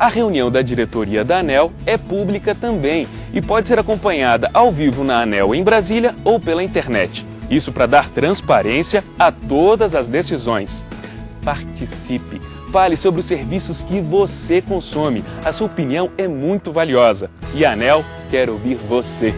A reunião da diretoria da ANEL é pública também e pode ser acompanhada ao vivo na ANEL em Brasília ou pela internet. Isso para dar transparência a todas as decisões. Participe! Fale sobre os serviços que você consome. A sua opinião é muito valiosa. E a ANEL quer ouvir você.